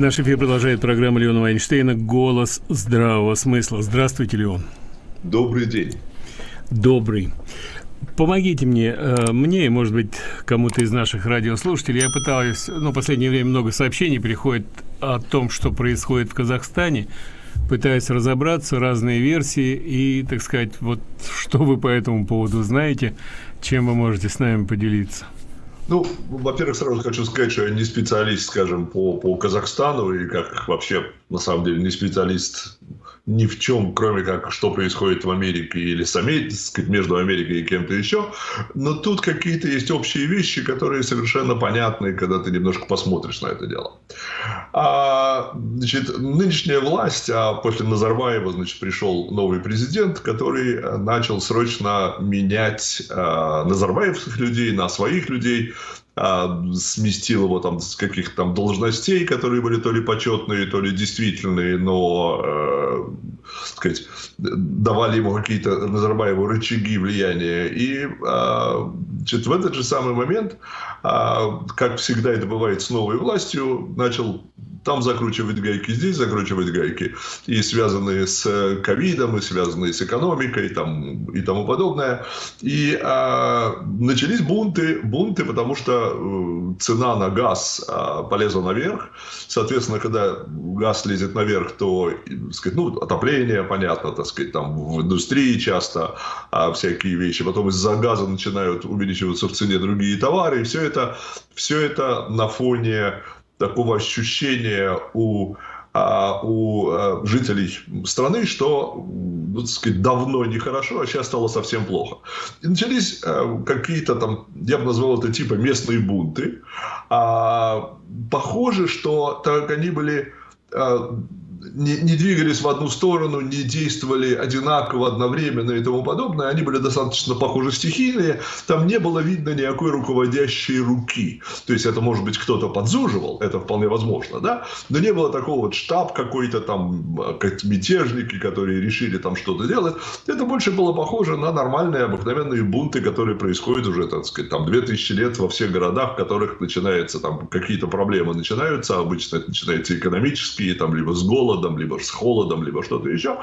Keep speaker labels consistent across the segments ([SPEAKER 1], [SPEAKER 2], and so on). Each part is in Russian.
[SPEAKER 1] Наш эфир продолжает программа Леона Вайнштейна «Голос здравого смысла». Здравствуйте, Леон.
[SPEAKER 2] Добрый день.
[SPEAKER 1] Добрый. Помогите мне, э, мне и, может быть, кому-то из наших радиослушателей. Я пытаюсь, ну, в последнее время много сообщений приходит о том, что происходит в Казахстане. Пытаюсь разобраться, разные версии и, так сказать, вот что вы по этому поводу знаете, чем вы можете с нами поделиться.
[SPEAKER 2] Ну, во-первых, сразу хочу сказать, что я не специалист, скажем, по, по Казахстану, и как вообще, на самом деле, не специалист ни в чем, кроме как, что происходит в Америке или с сказать, между Америкой и кем-то еще. Но тут какие-то есть общие вещи, которые совершенно понятны, когда ты немножко посмотришь на это дело. А, значит, нынешняя власть, а после Назарбаева, значит, пришел новый президент, который начал срочно менять а, назарбаевских людей на своих людей, а, сместил его там с каких-то там должностей, которые были то ли почетные, то ли действительные, но, э, сказать, давали ему какие-то Назарбаеву рычаги влияния. И э, значит, в этот же самый момент, э, как всегда это бывает с новой властью, начал там закручивать гайки, здесь закручивать гайки, и связанные с э, ковидом, и связанные с экономикой, там, и тому подобное. И а, начались бунты, бунты, потому что э, цена на газ а, полезла наверх. Соответственно, когда газ лезет наверх, то, так сказать, ну, отопление, понятно, так сказать, там в индустрии часто а, всякие вещи. Потом из-за газа начинают увеличиваться в цене другие товары. И все это, все это на фоне такого ощущения у а, у а, жителей страны, что, ну, так сказать, давно нехорошо, а сейчас стало совсем плохо. И начались а, какие-то там, я бы назвал это типа местные бунты. А, похоже, что так они были а, не, не двигались в одну сторону, не действовали одинаково, одновременно и тому подобное. Они были достаточно похожи стихийные. Там не было видно никакой руководящей руки. То есть это, может быть, кто-то подзуживал, это вполне возможно, да? Но не было такого вот штаб какой-то там, как мятежники, которые решили там что-то делать. Это больше было похоже на нормальные, обыкновенные бунты, которые происходят уже, так сказать, там 2000 лет во всех городах, в которых начинается там какие-то проблемы начинаются. Обычно это начинается экономические, там, либо с голода, голодом, либо с холодом, либо что-то еще,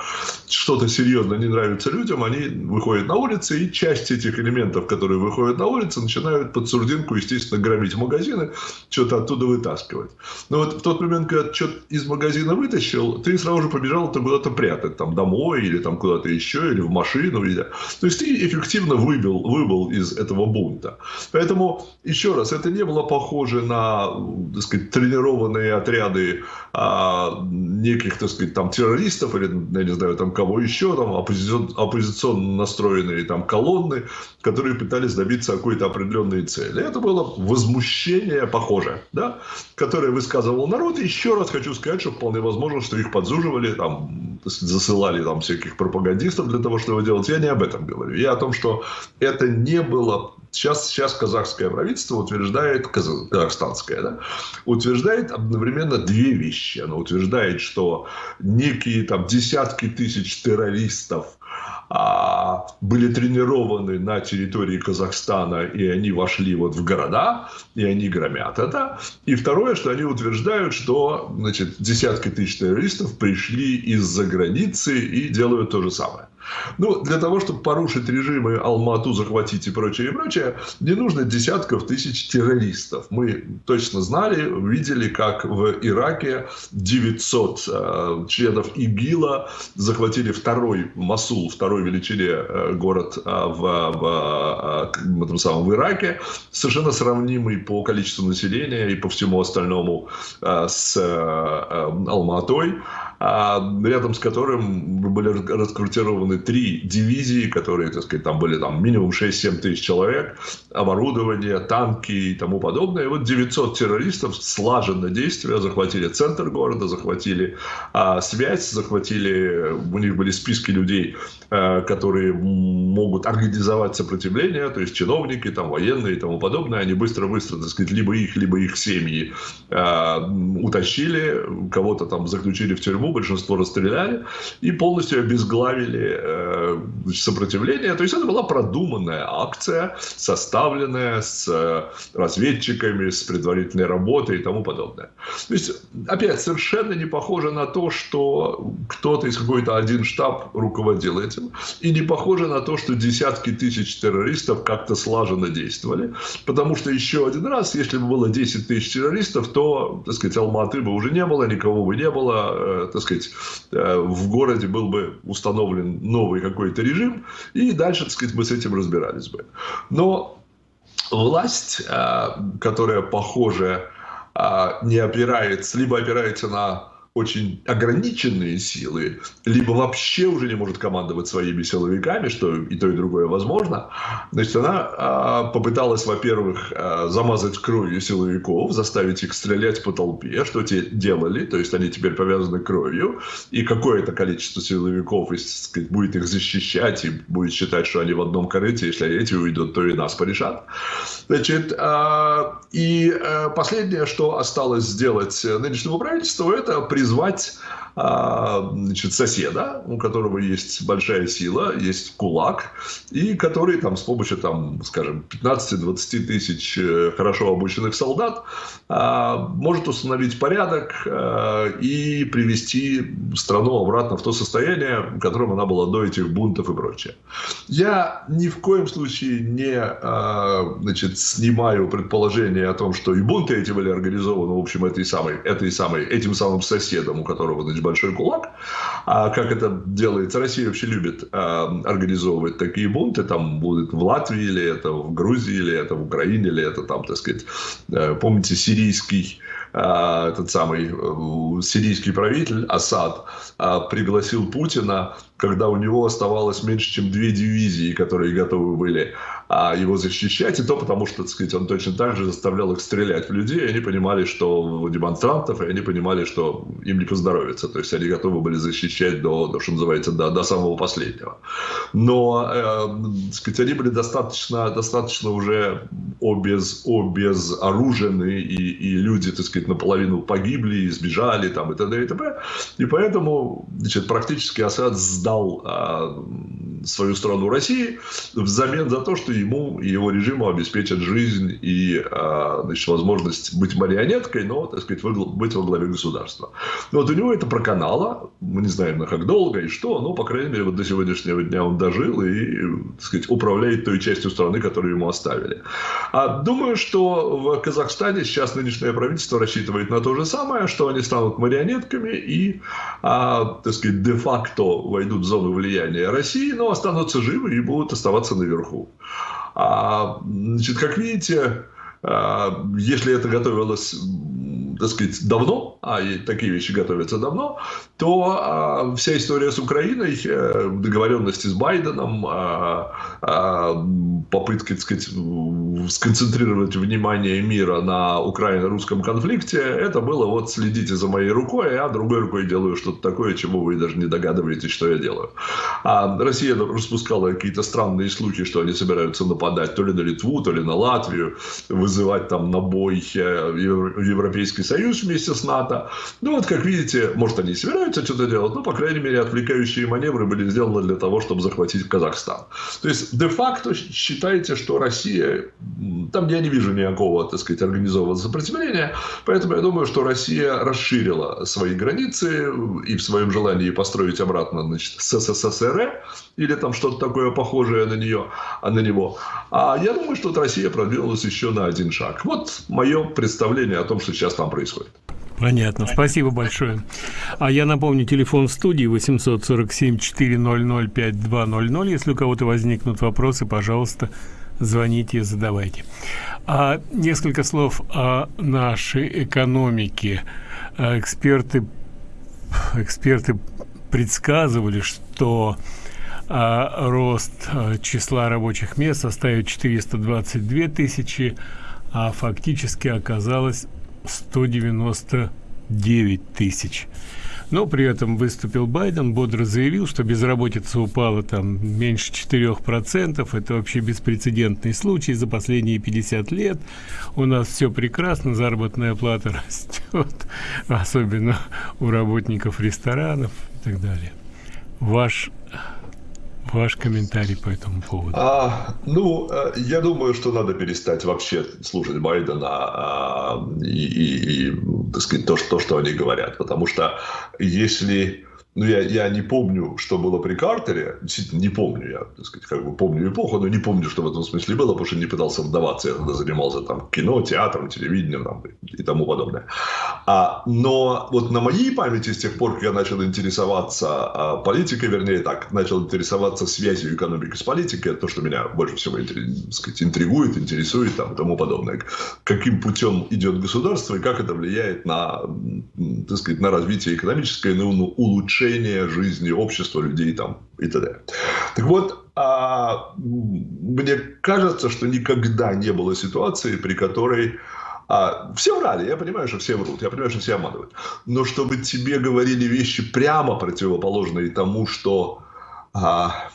[SPEAKER 2] что-то серьезно не нравится людям, они выходят на улицы, и часть этих элементов, которые выходят на улицы, начинают под сурдинку, естественно, громить магазины, что-то оттуда вытаскивать. Но вот в тот момент, когда что-то из магазина вытащил, ты сразу же побежал это куда-то прятать, там, домой, или там куда-то еще, или в машину. Или... То есть, ты эффективно выбил, выбыл из этого бунта. Поэтому, еще раз, это не было похоже на, так сказать, тренированные отряды а, неких, так сказать, там террористов или, я не знаю, там кого еще, там оппозицион, оппозиционно настроенные там колонны, которые пытались добиться какой-то определенной цели. Это было возмущение похожее, да, которое высказывал народ. Еще раз хочу сказать, что вполне возможно, что их подзуживали, там, засылали там всяких пропагандистов для того, чтобы делать. Я не об этом говорю. Я о том, что это не было Сейчас, сейчас казахское правительство утверждает, казахстанское, да, утверждает одновременно две вещи. Оно утверждает, что некие там десятки тысяч террористов а, были тренированы на территории Казахстана, и они вошли вот в города, и они громят это. И второе, что они утверждают, что значит, десятки тысяч террористов пришли из-за границы и делают то же самое. Ну, для того, чтобы порушить режимы Алмату, захватить и прочее, и прочее, не нужно десятков тысяч террористов. Мы точно знали, видели, как в Ираке 900 э, членов ИГИЛа захватили второй Масул, второй величине э, город э, в, в, э, в этом самом в Ираке, совершенно сравнимый по количеству населения и по всему остальному э, с э, э Алматой рядом с которым были раскрутированы три дивизии, которые, так сказать, там были там минимум 6-7 тысяч человек, оборудование, танки и тому подобное. И вот 900 террористов слаженно действия захватили центр города, захватили а, связь, захватили, у них были списки людей, а, которые могут организовать сопротивление, то есть чиновники, там, военные и тому подобное, они быстро-быстро, так сказать, либо их, либо их семьи а, утащили, кого-то там заключили в тюрьму, большинство расстреляли и полностью обезглавили э, сопротивление. То есть это была продуманная акция, составленная с э, разведчиками, с предварительной работой и тому подобное. То есть, опять, совершенно не похоже на то, что кто-то из какой-то один штаб руководил этим, и не похоже на то, что десятки тысяч террористов как-то слаженно действовали, потому что еще один раз, если бы было 10 тысяч террористов, то, так сказать, Алматы бы уже не было, никого бы не было, э, так сказать, э, в городе был бы установлен новый какой-то режим, и дальше, так сказать, мы с этим разбирались бы. Но власть, э, которая, похоже, не опирается, либо опирается на очень ограниченные силы, либо вообще уже не может командовать своими силовиками, что и то, и другое возможно. Значит, она а, попыталась, во-первых, а, замазать кровью силовиков, заставить их стрелять по толпе, что те делали, то есть они теперь повязаны кровью, и какое-то количество силовиков сказать, будет их защищать и будет считать, что они в одном корыте, если эти уйдут, то и нас порешат. Значит, а, и а, последнее, что осталось сделать нынешнему правительству, это признать призвать а, значит, соседа, у которого есть большая сила, есть кулак, и который там с помощью, там, скажем, 15-20 тысяч э, хорошо обученных солдат а, может установить порядок а, и привести страну обратно в то состояние, в котором она была до этих бунтов и прочее. Я ни в коем случае не значит, снимаю предположение о том, что и бунты эти были организованы, в общем, этой самой, этой самой, этим самым соседом, у которого значит, большой кулак. А как это делается? Россия вообще любит а, организовывать такие бунты. Там будет в Латвии, или это в Грузии, или это в Украине, или это там, так сказать, э, помните, сирийский а, этот самый э, сирийский правитель Асад а, пригласил Путина, когда у него оставалось меньше, чем две дивизии, которые готовы были а, его защищать, и то потому, что, так сказать, он точно так же заставлял их стрелять в людей, и они понимали, что демонстрантов, и они понимали, что им не поздоровится, то есть они готовы были защищать до, до что называется, до, до самого последнего. Но, э, сказать, они были достаточно, достаточно уже обез, обезоружены, и, и люди, так сказать, наполовину погибли, сбежали, там, и т.д. и т.п. И поэтому, значит, практически Асад сдал э, свою страну России взамен за то, что ему и его режиму обеспечат жизнь и а, значит, возможность быть марионеткой, но, так сказать, быть во главе государства. Но вот у него это проканало, мы не знаем, на как долго и что, но, по крайней мере, вот до сегодняшнего дня он дожил и, так сказать, управляет той частью страны, которую ему оставили. А думаю, что в Казахстане сейчас нынешнее правительство рассчитывает на то же самое, что они станут марионетками и, а, так сказать, де-факто войдут в зону влияния России, но останутся живы и будут оставаться наверху. А, значит, как видите, а, если это готовилось так сказать, давно, а и такие вещи готовятся давно, то а, вся история с Украиной, э, договоренности с Байденом, а, а, попытки, так сказать, сконцентрировать внимание мира на украино-русском конфликте, это было вот следите за моей рукой, а другой рукой делаю что-то такое, чего вы даже не догадываетесь, что я делаю. А Россия распускала какие-то странные слухи, что они собираются нападать то ли на Литву, то ли на Латвию, вызывать там на бой э, Европейский Союз вместе с НАТО. Ну вот, как видите, может они и собираются что-то делать, но, по крайней мере, отвлекающие маневры были сделаны для того, чтобы захватить Казахстан. То есть, де-факто считайте, что Россия, там я не вижу никакого, так сказать, организованного сопротивления, поэтому я думаю, что Россия расширила свои границы и в своем желании построить обратно, значит, СССР или там что-то такое похожее на нее, а на него. А я думаю, что Россия продвинулась еще на один шаг. Вот мое представление о том, что сейчас там происходит.
[SPEAKER 1] Понятно. Спасибо большое. А я напомню, телефон студии 847-400-5200. Если у кого-то возникнут вопросы, пожалуйста, звоните, задавайте. А несколько слов о нашей экономике. А эксперты, эксперты предсказывали, что а, рост а, числа рабочих мест составит 422 тысячи, а фактически оказалось 199 тысяч. Но при этом выступил Байден, бодро заявил, что безработица упала там меньше 4%. Это вообще беспрецедентный случай за последние 50 лет. У нас все прекрасно, заработная плата растет, особенно у работников ресторанов и так далее. Ваш Ваш комментарий по этому поводу?
[SPEAKER 2] А, ну, э, я думаю, что надо перестать вообще слушать Байдена а, и, и, и так сказать, то, что, то, что они говорят. Потому что если ну, я, я не помню, что было при Картере. Действительно, не помню. Я, так сказать, как бы помню эпоху, но не помню, что в этом смысле было, потому что не пытался вдаваться. Я тогда занимался там кино, театром, телевидением там, и тому подобное. А, но вот на моей памяти с тех пор, как я начал интересоваться а, политикой, вернее так, начал интересоваться связью экономики с политикой, то, что меня больше всего сказать, интригует, интересует там, и тому подобное. Каким путем идет государство и как это влияет на, так сказать, на развитие экономическое, на улучшение улучшения жизни общества, людей там и т.д. Так вот, а, мне кажется, что никогда не было ситуации, при которой а, все врали, я понимаю, что все врут, я понимаю, что все обманывают. Но чтобы тебе говорили вещи прямо противоположные тому, что, а,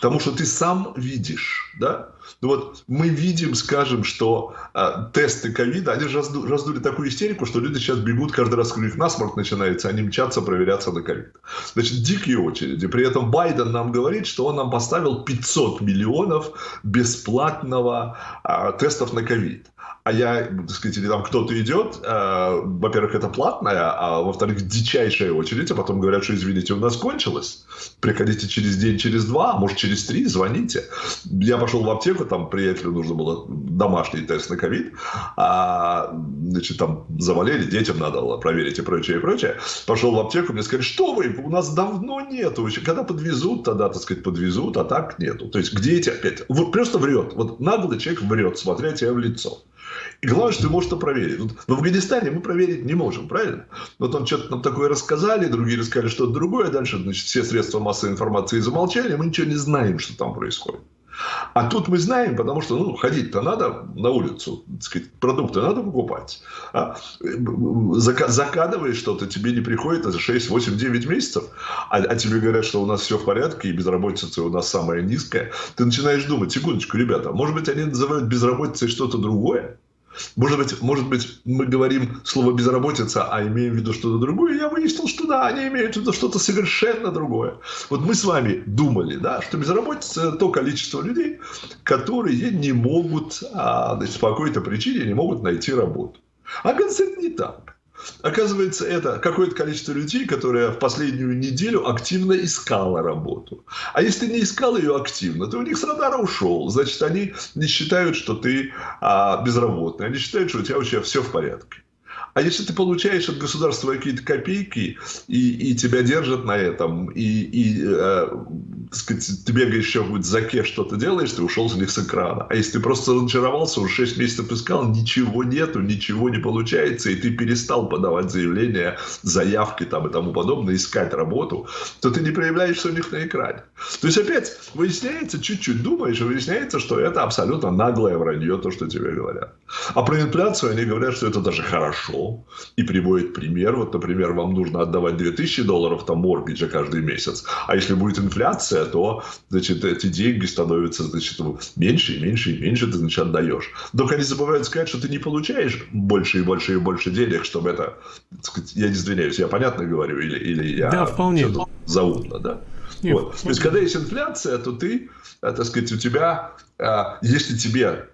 [SPEAKER 2] тому, что ты сам видишь, да, вот мы видим, скажем, что э, тесты ковида, они разду, раздули такую истерику, что люди сейчас бегут каждый раз, когда у них насморк начинается, они мчатся проверяться на ковид. Значит, дикие очереди. При этом Байден нам говорит, что он нам поставил 500 миллионов бесплатного э, тестов на ковид а я, так сказать, или там кто-то идет, э, во-первых, это платная, а во-вторых, дичайшая очередь, а потом говорят, что, извините, у нас кончилось, приходите через день, через два, а может, через три, звоните. Я пошел в аптеку, там приятелю нужно было домашний тест на ковид, а, значит, там заболели, детям надо было проверить и прочее, и прочее. Пошел в аптеку, мне сказали, что вы, у нас давно нету, когда подвезут, тогда, так сказать, подвезут, а так нету. То есть, где эти опять? Вот просто врет, вот наглый человек врет, смотря тебе в лицо. И главное, что ты можешь это проверить. Вот в Афганистане мы проверить не можем, правильно? Вот он что-то нам такое рассказали, другие рассказали что-то другое, дальше значит, все средства массовой информации замолчали, мы ничего не знаем, что там происходит. А тут мы знаем, потому что ну, ходить-то надо на улицу, сказать, продукты надо покупать. А, закадываешь что-то, тебе не приходит за 6, 8, 9 месяцев, а, а тебе говорят, что у нас все в порядке, и безработица у нас самая низкая. Ты начинаешь думать, секундочку, ребята, может быть, они называют безработицей что-то другое? Может быть, может быть, мы говорим слово безработица, а имеем в виду что-то другое. Я выяснил, что да, они имеют в виду что-то совершенно другое. Вот мы с вами думали, да, что безработица – это то количество людей, которые не могут, а, значит, по какой-то причине не могут найти работу. А это не так. Оказывается, это какое-то количество людей, которые в последнюю неделю активно искало работу. А если не искал ее активно, то у них с радара ушел. Значит, они не считают, что ты а, безработный. Они считают, что у тебя вообще все в порядке. А если ты получаешь от государства какие-то копейки, и, и тебя держат на этом, и, и э, сказать, ты бегаешь еще в заке, что-то делаешь, ты ушел с них с экрана. А если ты просто разочаровался, уже 6 месяцев искал, ничего нету, ничего не получается, и ты перестал подавать заявления, заявки там и тому подобное, искать работу, то ты не проявляешься у них на экране. То есть опять выясняется, чуть-чуть думаешь, и выясняется, что это абсолютно наглое вранье, то, что тебе говорят. А про инфляцию они говорят, что это даже хорошо. И приводят пример. Вот, например, вам нужно отдавать 2000 долларов там моргиджа каждый месяц. А если будет инфляция, то значит, эти деньги становятся значит, меньше и меньше и меньше ты значит, отдаешь. Только они забывают сказать, что ты не получаешь больше и больше и больше денег, чтобы это... Сказать, я не извиняюсь, я понятно говорю? Или, или я
[SPEAKER 1] да, вполне.
[SPEAKER 2] заумно, да? Нет, вот. То есть, когда есть инфляция, то ты, э, так сказать, у тебя, э, если тебе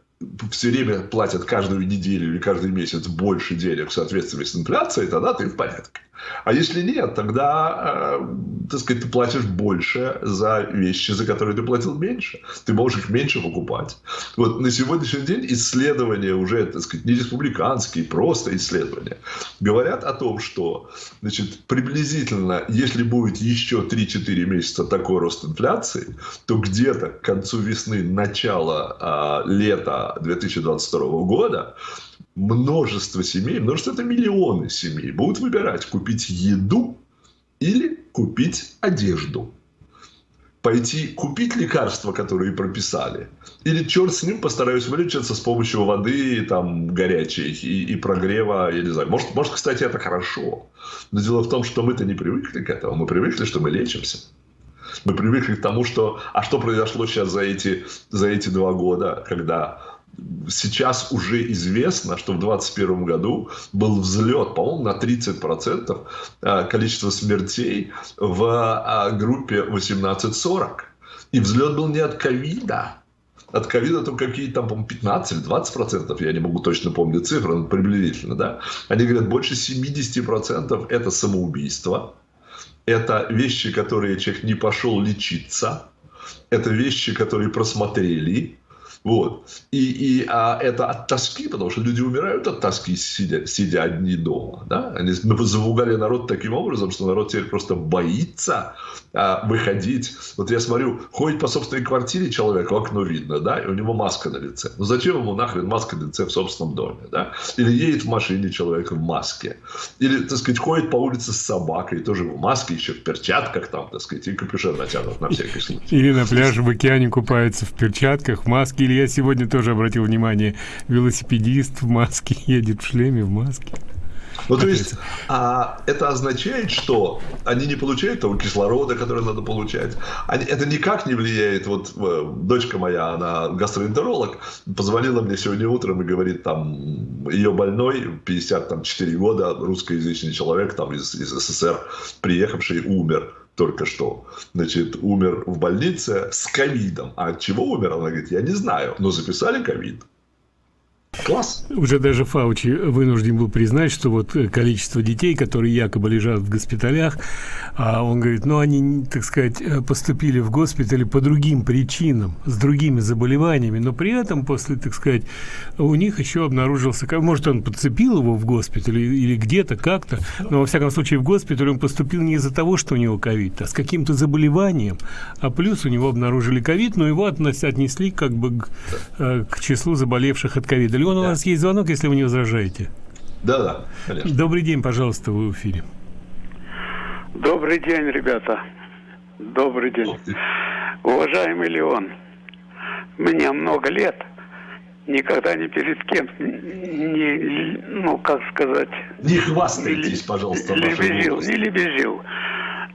[SPEAKER 2] все время платят каждую неделю или каждый месяц больше денег в соответствии с инфляцией, тогда ты в порядке. А если нет, тогда, э, так сказать, ты платишь больше за вещи, за которые ты платил меньше. Ты можешь их меньше покупать. Вот на сегодняшний день исследования уже, так сказать, не республиканские, просто исследования, говорят о том, что, значит, приблизительно, если будет еще 3-4 месяца такой рост инфляции, то где-то к концу весны, начала э, лета 2022 года множество семей, множество это миллионы семей, будут выбирать купить еду или купить одежду. пойти купить лекарства, которые прописали, или черт с ним постараюсь вылечиться с помощью воды там горячей и, и прогрева, я не знаю. Может, может, кстати, это хорошо. Но дело в том, что мы-то не привыкли к этому. Мы привыкли, что мы лечимся. Мы привыкли к тому, что... А что произошло сейчас за эти, за эти два года, когда сейчас уже известно, что в 2021 году был взлет, по-моему, на 30% а, количества смертей в а, группе 18-40. И взлет был не от ковида, от ковида там какие-то по-моему, 15 или 20 процентов, я не могу точно помнить цифры, но приблизительно, да. Они говорят, больше 70 процентов это самоубийство, это вещи, которые человек не пошел лечиться, это вещи, которые просмотрели, вот. И, и а это от тоски, потому что люди умирают от тоски, сидя, сидя одни дома. Да? Они завугали народ таким образом, что народ теперь просто боится а, выходить. Вот я смотрю, ходит по собственной квартире человек, в окно видно, да, и у него маска на лице. Ну зачем ему нахрен маска на лице в собственном доме, да? Или едет в машине человек в маске. Или, так сказать, ходит по улице с собакой, тоже в маске, еще в перчатках там, так сказать, и капюшон натянут на всякий случай.
[SPEAKER 1] Или на пляже в океане купается в перчатках, в маске, или я сегодня тоже обратил внимание, велосипедист в маске едет в шлеме, в маске.
[SPEAKER 2] Ну, то есть, а, это означает, что они не получают того кислорода, который надо получать. Они, это никак не влияет. Вот дочка моя, она гастроэнтеролог, позвонила мне сегодня утром и говорит, там, ее больной, 54 года, русскоязычный человек, там, из, из СССР, приехавший, умер только что, значит, умер в больнице с ковидом. А от чего умер? Она говорит, я не знаю, но записали ковид.
[SPEAKER 1] Класс. Уже даже Фаучи вынужден был признать, что вот количество детей, которые якобы лежат в госпиталях, а он говорит, ну они, так сказать, поступили в госпитали по другим причинам, с другими заболеваниями, но при этом после, так сказать, у них еще обнаружился, может он подцепил его в госпитале или где-то как-то, но во всяком случае в госпиталь он поступил не из-за того, что у него ковид, а с каким-то заболеванием, а плюс у него обнаружили ковид, но его отнесли как бы к, э, к числу заболевших от ковида Леон, у нас есть звонок, если вы не возражаете.
[SPEAKER 2] Да, да,
[SPEAKER 1] конечно. Добрый день, пожалуйста, вы в эфире.
[SPEAKER 3] Добрый день, ребята. Добрый день. Уважаемый Леон, мне много лет, никогда ни перед кем не, ну, как сказать...
[SPEAKER 2] Не хвастайтесь, пожалуйста.
[SPEAKER 3] Лебезил, не лебезил.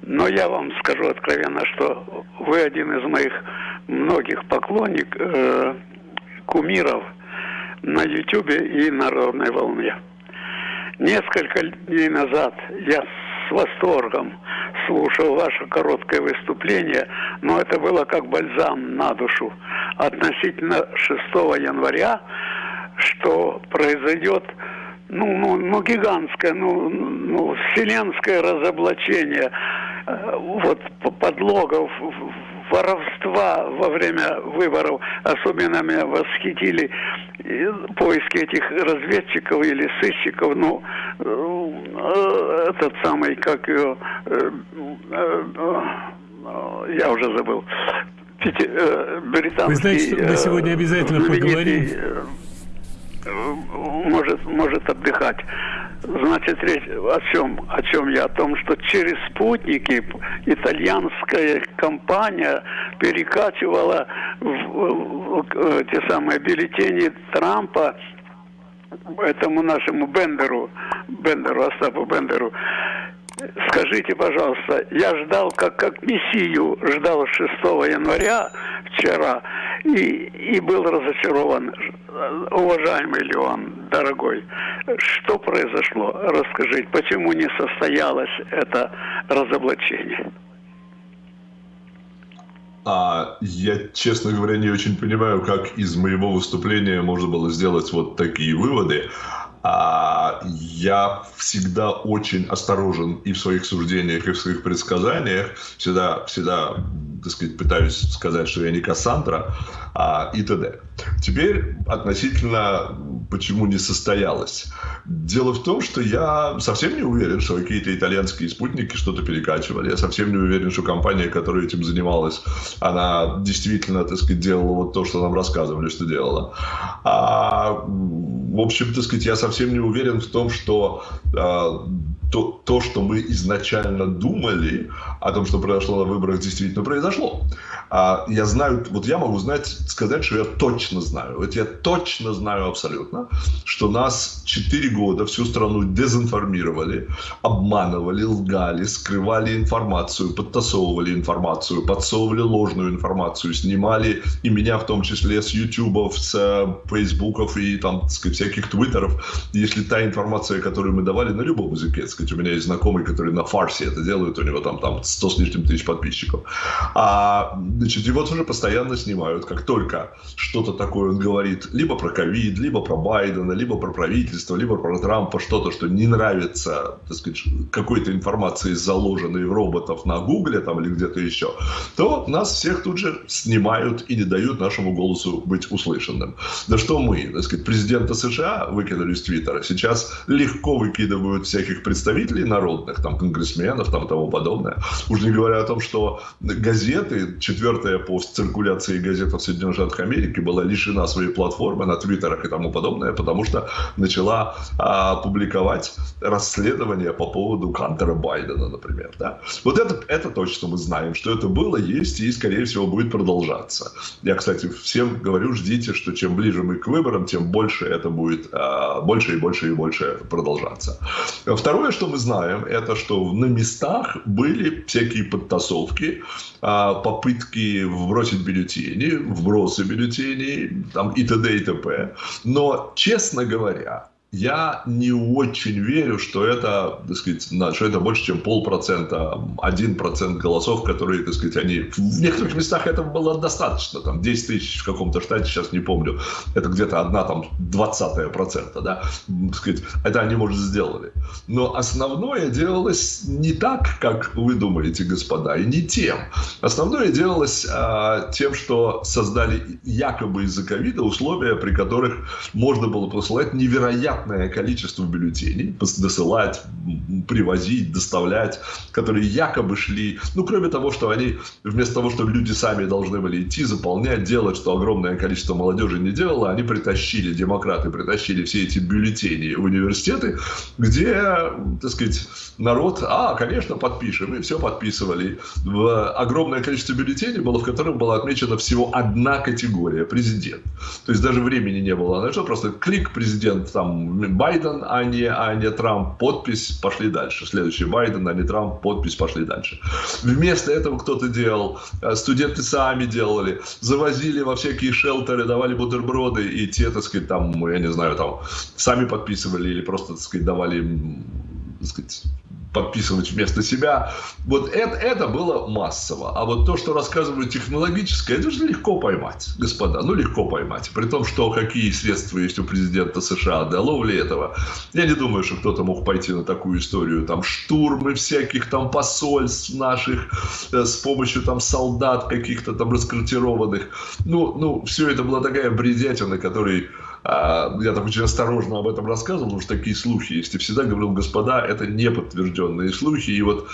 [SPEAKER 3] Но я вам скажу откровенно, что вы один из моих многих поклонников, э, кумиров – на Ютубе и Народной волне. Несколько дней назад я с восторгом слушал ваше короткое выступление, но это было как бальзам на душу относительно 6 января, что произойдет ну, ну, ну гигантское, ну, ну, вселенское разоблачение э, вот подлогов воровства во время выборов. Особенно меня восхитили поиски этих разведчиков или сыщиков. Ну, э, этот самый, как ее, э, э, я уже забыл.
[SPEAKER 1] Британский... Вы знаете, что мы сегодня обязательно поговорим
[SPEAKER 3] может, может отдыхать. Значит, речь о чем? О чем я? О том, что через спутники итальянская компания перекачивала в, в, в, те самые бюллетени Трампа этому нашему Бендеру, Бендеру, Остапу Бендеру. Скажите, пожалуйста, я ждал, как, как мессию, ждал 6 января вчера и, и был разочарован. Уважаемый Леон, дорогой, что произошло? Расскажите, почему не состоялось это разоблачение?
[SPEAKER 2] А я, честно говоря, не очень понимаю, как из моего выступления можно было сделать вот такие выводы. А я всегда очень осторожен и в своих суждениях, и в своих предсказаниях. Всегда, всегда так сказать, пытаюсь сказать, что я не Кассандра, а, и т.д. Теперь относительно, почему не состоялось. Дело в том, что я совсем не уверен, что какие-то итальянские спутники что-то перекачивали. Я совсем не уверен, что компания, которая этим занималась, она действительно, так сказать, делала вот то, что нам рассказывали, что делала. А, в общем, так сказать, я совсем не уверен в том, что а, то, то, что мы изначально думали о том, что произошло на выборах, действительно произошло. А я знаю, вот я могу знать, сказать, что я точно знаю, вот я точно знаю абсолютно, что нас 4 года всю страну дезинформировали, обманывали, лгали, скрывали информацию, подтасовывали информацию, подсовывали ложную информацию, снимали и меня в том числе с ютубов, с э, фейсбуков и там, сказать, всяких твиттеров, если та информация, которую мы давали на любом языке, так сказать, у меня есть знакомый, который на фарсе это делает, у него там, там 100 с лишним тысяч подписчиков. А Значит, его тоже постоянно снимают. Как только что-то такое он говорит, либо про ковид, либо про Байдена, либо про правительство, либо про Трампа, что-то, что не нравится, так сказать, какой-то информации, заложенной в роботов на Гугле там или где-то еще, то нас всех тут же снимают и не дают нашему голосу быть услышанным. Да что мы, так сказать, президента США выкинули из Твиттера, сейчас легко выкидывают всяких представителей народных, там, конгрессменов, там, тому подобное. Уж не говоря о том, что газеты, четвертая по циркуляции газета в Соединенных Штатах Америки была лишена своей платформы на твиттерах и тому подобное, потому что начала а, публиковать расследование по поводу Кантера Байдена, например. Да? Вот это, это точно мы знаем, что это было, есть и, скорее всего, будет продолжаться. Я, кстати, всем говорю, ждите, что чем ближе мы к выборам, тем больше это будет а, больше и больше и больше продолжаться. Второе, что мы знаем, это что на местах были всякие подтасовки, а, попытки вбросить бюллетени, вбросы бюллетеней там, и т.д. и т.п. Но, честно говоря, я не очень верю, что это, так сказать, что это больше, чем полпроцента, один процент голосов, которые, так сказать, они... В некоторых местах этого было достаточно, там 10 тысяч в каком-то штате, сейчас не помню, это где-то одна там двадцатая процента, да, так сказать, это они, может, сделали. Но основное делалось не так, как вы думаете, господа, и не тем. Основное делалось а, тем, что создали якобы из-за ковида условия, при которых можно было посылать невероятно невероятное количество бюллетеней досылать, привозить, доставлять, которые якобы шли, ну, кроме того, что они, вместо того, чтобы люди сами должны были идти, заполнять, делать, что огромное количество молодежи не делало, они притащили, демократы притащили все эти бюллетени в университеты, где, так сказать, народ, а, конечно, подпишем, и все подписывали. В огромное количество бюллетеней было, в котором была отмечена всего одна категория – президент. То есть даже времени не было. Значит, просто клик президент там Байден, а не, а не Трамп, подпись, пошли дальше. Следующий Байден, а не Трамп, подпись, пошли дальше. Вместо этого кто-то делал, э, студенты сами делали, завозили во всякие шелтеры, давали бутерброды, и те, так сказать, там, я не знаю, там, сами подписывали или просто, так сказать, давали, сказать, подписывать вместо себя. Вот это, это было массово. А вот то, что рассказывают технологическое, это же легко поймать, господа. Ну, легко поймать. При том, что какие средства есть у президента США для ловли этого. Я не думаю, что кто-то мог пойти на такую историю. Там штурмы всяких там посольств наших э, с помощью там солдат каких-то там раскартированных. Ну, ну, все это была такая бредятина, которой я так очень осторожно об этом рассказывал, потому что такие слухи есть. И всегда говорил, господа, это не подтвержденные слухи. И вот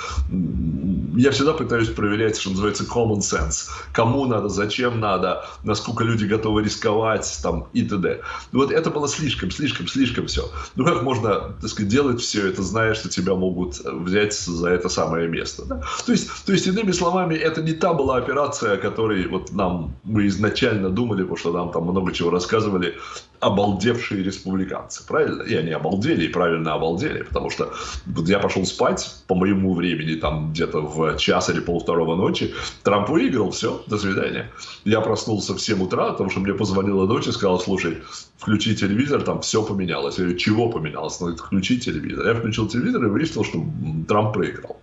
[SPEAKER 2] я всегда пытаюсь проверять, что называется common sense. Кому надо, зачем надо, насколько люди готовы рисковать там, и т.д. Вот это было слишком, слишком, слишком все. Ну как можно, так сказать, делать все это, зная, что тебя могут взять за это самое место. Да? То, есть, то есть, иными словами, это не та была операция, о которой вот нам мы изначально думали, потому что нам там много чего рассказывали, обалдевшие республиканцы, правильно? И они обалдели, и правильно обалдели, потому что вот я пошел спать по моему времени, там где-то в час или полвторого ночи, Трамп выиграл, все, до свидания. Я проснулся в 7 утра, потому что мне позвонила дочь и сказала, слушай, включи телевизор, там все поменялось. Я говорю, чего поменялось? Ну, включи телевизор. Я включил телевизор и выяснил, что Трамп проиграл.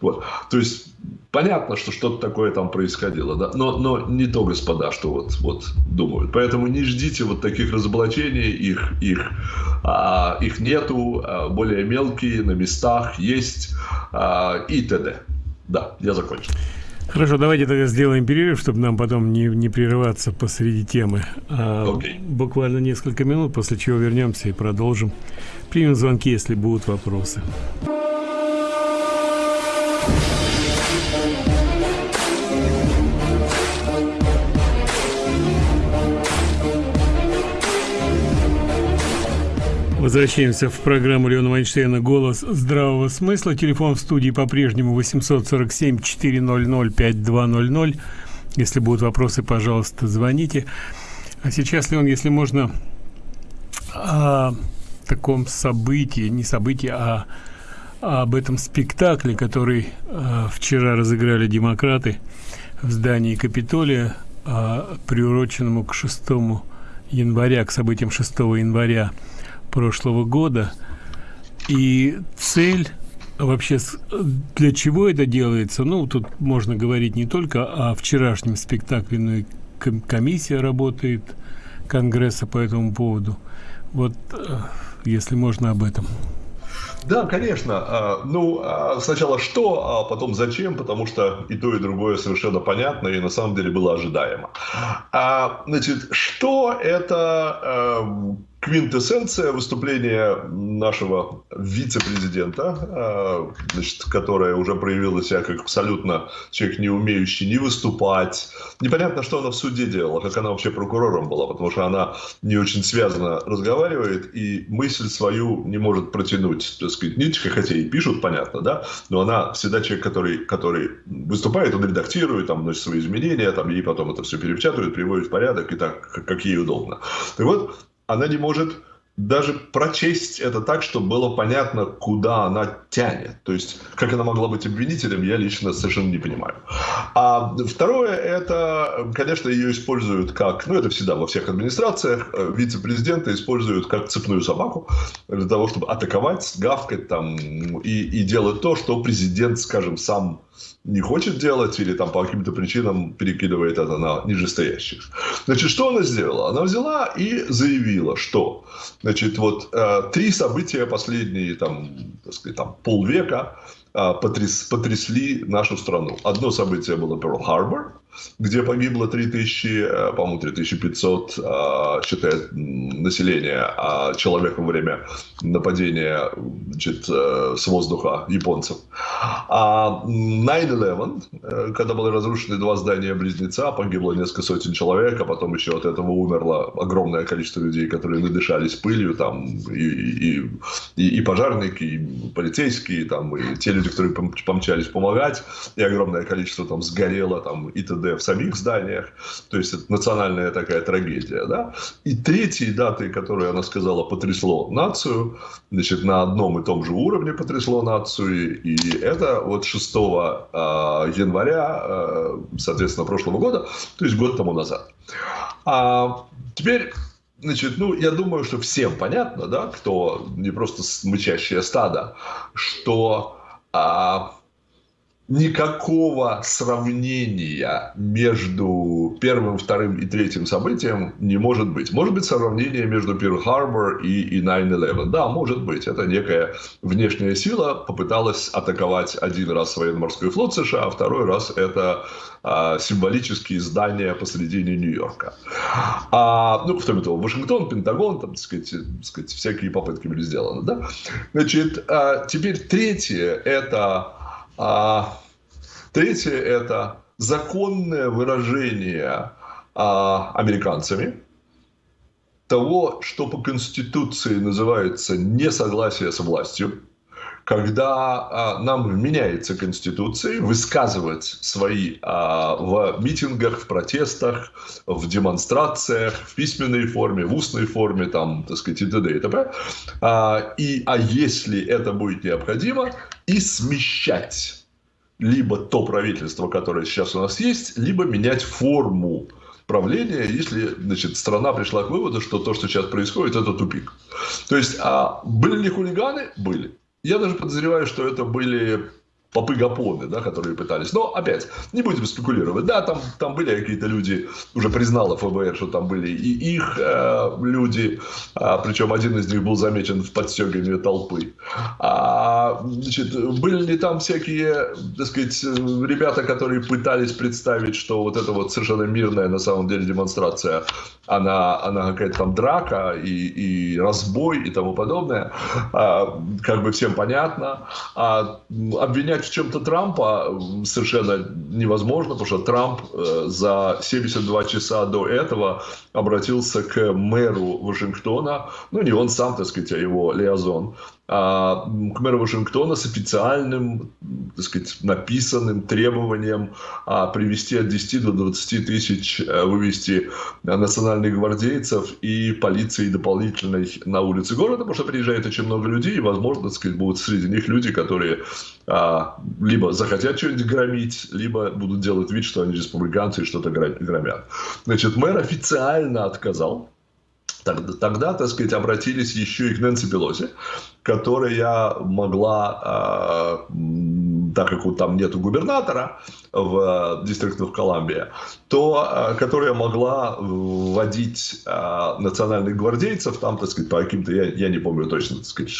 [SPEAKER 2] Вот. То есть понятно, что что-то такое там происходило, да? но, но не то, господа, что вот, вот думают. Поэтому не ждите вот таких разоблачений, их, их, а, их нету, а, более мелкие на местах есть а, и т.д. Да, я закончил.
[SPEAKER 1] Хорошо, давайте тогда сделаем перерыв, чтобы нам потом не, не прерываться посреди темы. А, okay. Буквально несколько минут, после чего вернемся и продолжим. Примем звонки, если будут вопросы. Возвращаемся в программу Леона Вайнштейна «Голос здравого смысла». Телефон в студии по-прежнему 847-400-5200. Если будут вопросы, пожалуйста, звоните. А сейчас, Леон, если можно, о таком событии, не событии, а об этом спектакле, который э, вчера разыграли демократы в здании Капитолия, э, приуроченному к 6 января, к событиям 6 января прошлого года. И цель вообще для чего это делается? Ну, тут можно говорить не только о вчерашнем спектакле, но и комиссия работает Конгресса по этому поводу. Вот, э, если можно об этом.
[SPEAKER 2] Да, конечно. А, ну, а сначала что, а потом зачем, потому что и то, и другое совершенно понятно и на самом деле было ожидаемо. Значит, что это квинтэссенция выступления нашего вице-президента, а, значит, которая уже проявила себя как абсолютно человек, не умеющий не выступать. Непонятно, что она в суде делала, как она вообще прокурором была, потому что она не очень связано разговаривает и мысль свою не может протянуть, так сказать, ниточкой, хотя и пишут, понятно, да, но она всегда человек, который, который выступает, он редактирует, там, вносит свои изменения, там, ей потом это все перепечатывают, приводит в порядок и так, как, ей удобно. Так вот, она не может даже прочесть это так, чтобы было понятно, куда она тянет. То есть, как она могла быть обвинителем, я лично совершенно не понимаю. А второе, это, конечно, ее используют как, ну, это всегда во всех администрациях, э, вице-президента используют как цепную собаку для того, чтобы атаковать, гавкать там и, и делать то, что президент, скажем, сам не хочет делать или там по каким-то причинам перекидывает это на нижестоящих. Значит, что она сделала? Она взяла и заявила, что значит, вот э, три события последние там, так сказать, там, полвека э, потряс, потрясли нашу страну. Одно событие было Перл-Харбор, где погибло 3000, э, по-моему, 3500, э, считает население а человек во время нападения значит, э, с воздуха японцев. А 9-11, когда были разрушены два здания-близнеца, погибло несколько сотен человек, а потом еще от этого умерло огромное количество людей, которые надышались пылью, там, и, и, и пожарники, и полицейские, там, и те люди, которые помчались помогать, и огромное количество там сгорело, там, и т.д в самих зданиях. То есть, это национальная такая трагедия. Да? И третьей датой, которую она сказала, потрясло нацию, значит, на одном и том же уровне потрясло нацию. И это вот 6 а, января, а, соответственно, прошлого года, то есть год тому назад. А теперь Значит, ну, я думаю, что всем понятно, да, кто не просто мычащее стадо, что а, никакого сравнения между первым, вторым и третьим событием не может быть. Может быть сравнение между Перл-Харбор и, и 9-11. Да, может быть. Это некая внешняя сила попыталась атаковать один раз военно-морской флот США, а второй раз это а, символические здания посредине Нью-Йорка. А, ну, кроме того, Вашингтон, Пентагон, там, так сказать, так сказать, всякие попытки были сделаны. Да? Значит, а, теперь третье – это а, третье – это законное выражение а, американцами того, что по Конституции называется несогласие с властью, когда а, нам вменяется Конституцией высказывать свои а, в митингах, в протестах, в демонстрациях, в письменной форме, в устной форме, там, так сказать, и т.д. и т.п. А, и, а если это будет необходимо, и смещать либо то правительство, которое сейчас у нас есть, либо менять форму правления, если значит, страна пришла к выводу, что то, что сейчас происходит, это тупик. То есть, а были ли хулиганы? Были. Я даже подозреваю, что это были попы-гапоны, да, которые пытались. Но, опять, не будем спекулировать. Да, там, там были какие-то люди, уже признало ФБР, что там были и их э, люди, а, причем один из них был замечен в подстегивании толпы. А, значит, были ли там всякие, так сказать, ребята, которые пытались представить, что вот это вот совершенно мирная на самом деле демонстрация, она, она какая-то там драка и, и разбой и тому подобное, а, как бы всем понятно. А, обвинять в чем-то Трампа совершенно невозможно, потому что Трамп э, за 72 часа до этого обратился к мэру Вашингтона, ну не он сам, так сказать, а его Лиазон, а, к мэру Вашингтона с официальным, так сказать, написанным требованием а, привести от 10 до 20 тысяч, э, вывести национальных гвардейцев и полиции дополнительной на улицы города, потому что приезжает очень много людей, и, возможно, так сказать, будут среди них люди, которые а, либо захотят что-нибудь громить, либо будут делать вид, что они республиканцы и что-то громят. Значит, мэр официально отказал Тогда, тогда, так сказать, обратились еще и к Нэнси Пелоси, которая могла, э, так как там нету губернатора в Дистрикте Колумбия, то э, которая могла вводить э, национальных гвардейцев, там, так сказать, по каким-то, я, я не помню точно, так сказать,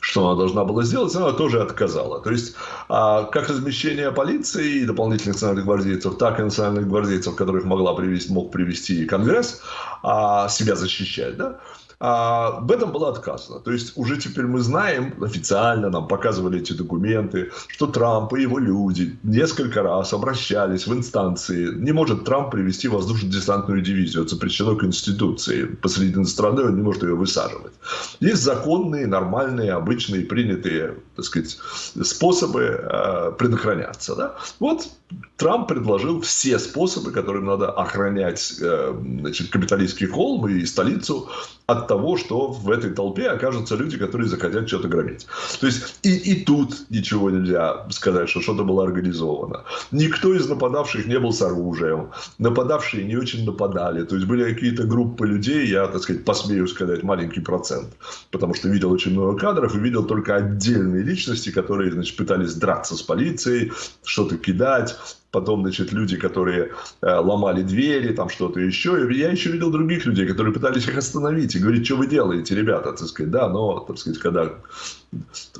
[SPEAKER 2] что она должна была сделать, она тоже отказала. То есть, а, как размещение полиции и дополнительных национальных гвардейцев, так и национальных гвардейцев, которых могла привести, мог привести Конгресс, а, себя защищать, да, а, об этом было отказано. То есть уже теперь мы знаем, официально нам показывали эти документы, что Трамп и его люди несколько раз обращались в инстанции. Не может Трамп привести воздушно-десантную дивизию. Это запрещено Конституции. Посреди страны он не может ее высаживать. Есть законные, нормальные, обычные, принятые так сказать, способы э, предохраняться. Да? Вот Трамп предложил все способы, которым надо охранять э, значит, капиталистский холм и столицу от того, что в этой толпе окажутся люди, которые захотят что-то громить. То есть и, и тут ничего нельзя сказать, что что-то было организовано. Никто из нападавших не был с оружием. Нападавшие не очень нападали. То есть были какие-то группы людей, я, так сказать, посмею сказать, маленький процент. Потому что видел очень много кадров и видел только отдельные личности, которые значит, пытались драться с полицией, что-то кидать потом, значит, люди, которые э, ломали двери, там что-то еще. Я еще видел других людей, которые пытались их остановить и говорить, что вы делаете, ребята, так сказать, да, но, так сказать, когда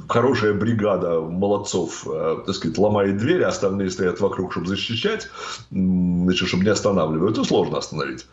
[SPEAKER 2] хорошая бригада молодцов, э, так сказать, ломает двери, а остальные стоят вокруг, чтобы защищать, значит, чтобы не останавливают, то сложно остановить.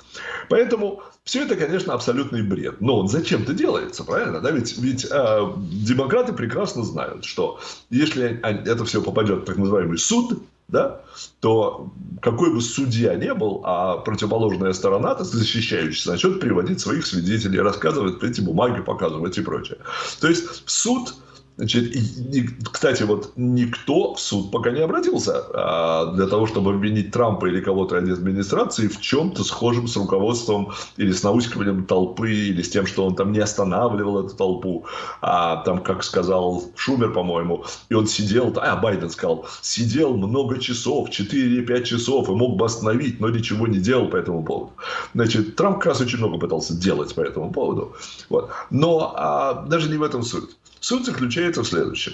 [SPEAKER 2] Поэтому все это, конечно, абсолютный бред. Но он зачем-то делается, правильно? Да? Ведь, ведь э, демократы прекрасно знают, что если это все попадет в так называемый суд, да, то какой бы судья не был, а противоположная сторона, то защищающаяся, начнет приводить своих свидетелей, рассказывать эти бумаги, показывать и прочее. То есть суд Значит, и, кстати, вот никто в суд пока не обратился а, для того, чтобы обвинить Трампа или кого-то из администрации в чем-то схожем с руководством или с наускиванием толпы, или с тем, что он там не останавливал эту толпу. А, там, как сказал Шумер, по-моему, и он сидел, а Байден сказал, сидел много часов, 4 или 5 часов, и мог бы остановить, но ничего не делал по этому поводу. Значит, Трамп как раз очень много пытался делать по этому поводу. Вот. Но а, даже не в этом суть. Суть заключается в следующем.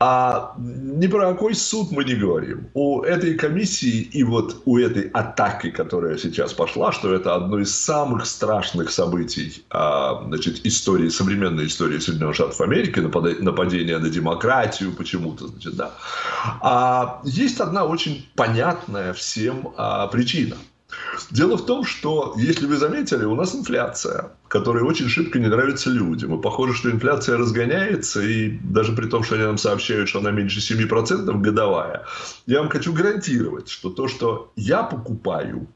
[SPEAKER 2] А ни про какой суд мы не говорим. У этой комиссии и вот у этой атаки, которая сейчас пошла, что это одно из самых страшных событий а, значит, истории, современной истории Соединенных Штатов Америки, нападение на демократию почему-то, значит, да. А, есть одна очень понятная всем а, причина – Дело в том, что, если вы заметили, у нас инфляция, которая очень шибко не нравится людям. И похоже, что инфляция разгоняется, и даже при том, что они нам сообщают, что она меньше 7% годовая, я вам хочу гарантировать, что то, что я покупаю,